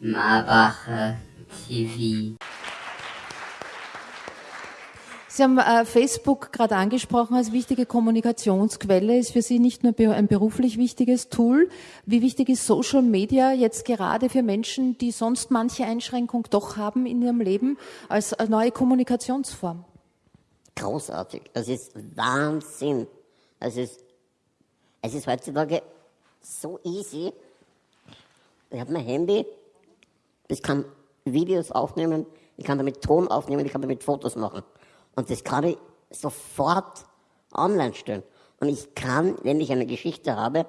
Marbacher TV. Sie haben äh, Facebook gerade angesprochen als wichtige Kommunikationsquelle, ist für Sie nicht nur ein beruflich wichtiges Tool. Wie wichtig ist Social Media jetzt gerade für Menschen, die sonst manche Einschränkung doch haben in ihrem Leben, als neue Kommunikationsform? Großartig. Das ist Wahnsinn. Es ist, es ist heutzutage so easy. Ich habe mein Handy, ich kann Videos aufnehmen, ich kann damit Ton aufnehmen, ich kann damit Fotos machen. Und das kann ich sofort online stellen. Und ich kann, wenn ich eine Geschichte habe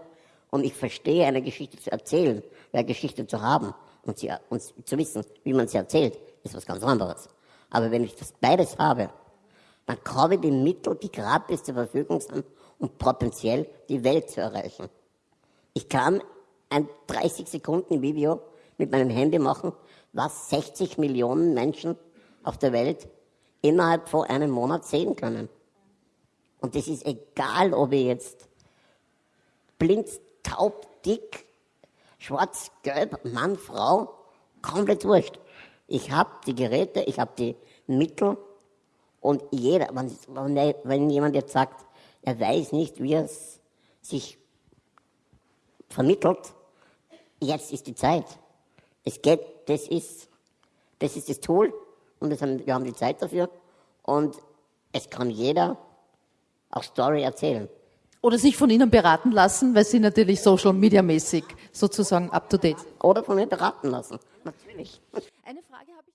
und ich verstehe, eine Geschichte zu erzählen, eine Geschichte zu haben und, sie, und zu wissen, wie man sie erzählt, ist was ganz anderes. Aber wenn ich das beides habe, dann habe ich die Mittel, die gratis zur Verfügung sind, um potenziell die Welt zu erreichen. Ich kann ein 30 Sekunden Video mit meinem Handy machen, was 60 Millionen Menschen auf der Welt innerhalb von einem Monat sehen können. Und das ist egal, ob ich jetzt blind, taub, dick, schwarz, gelb, Mann, Frau, komplett wurscht. Ich habe die Geräte, ich habe die Mittel und jeder, wenn, wenn jemand jetzt sagt, er weiß nicht, wie es sich vermittelt, jetzt ist die Zeit. Es geht, das ist, das ist das Tool und das haben, wir haben die Zeit dafür und es kann jeder auch Story erzählen. Oder sich von Ihnen beraten lassen, weil Sie natürlich Social Media mäßig sozusagen up to date. Oder von mir beraten lassen, natürlich. Eine Frage habe